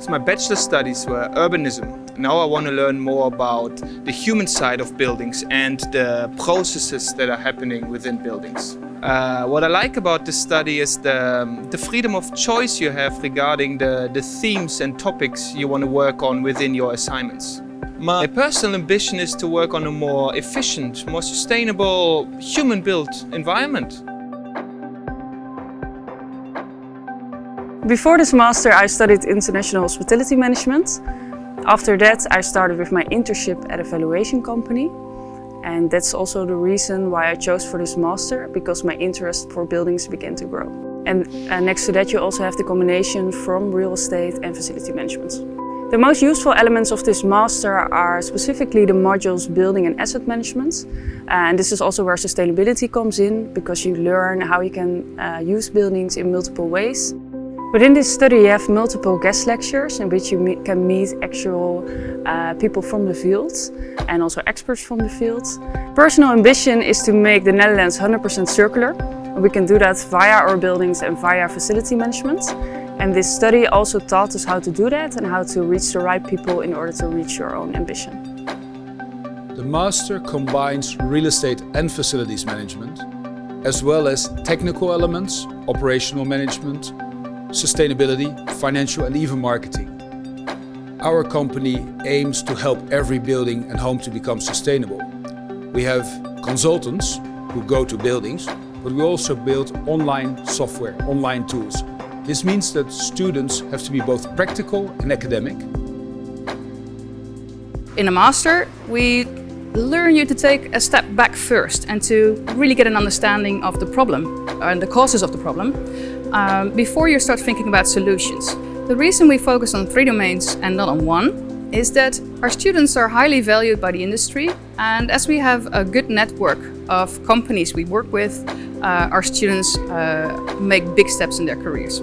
So my bachelor studies were urbanism. Now I want to learn more about the human side of buildings and the processes that are happening within buildings. Uh, what I like about this study is the, the freedom of choice you have regarding the, the themes and topics you want to work on within your assignments. My personal ambition is to work on a more efficient, more sustainable, human-built environment. Before this master I studied international hospitality management. After that I started with my internship at a valuation company. And that's also the reason why I chose for this master, because my interest for buildings began to grow. And uh, next to that you also have the combination from real estate and facility management. The most useful elements of this master are specifically the modules building and asset management. And this is also where sustainability comes in, because you learn how you can uh, use buildings in multiple ways. Within this study you have multiple guest lectures in which you meet, can meet actual uh, people from the field and also experts from the field. Personal ambition is to make the Netherlands 100% circular. We can do that via our buildings and via facility management. And this study also taught us how to do that and how to reach the right people in order to reach your own ambition. The Master combines real estate and facilities management, as well as technical elements, operational management, sustainability, financial and even marketing. Our company aims to help every building and home to become sustainable. We have consultants who go to buildings, but we also build online software, online tools. This means that students have to be both practical and academic. In a master, we learn you to take a step back first and to really get an understanding of the problem uh, and the causes of the problem um, before you start thinking about solutions. The reason we focus on three domains and not on one is that our students are highly valued by the industry and as we have a good network of companies we work with, uh, our students uh, make big steps in their careers.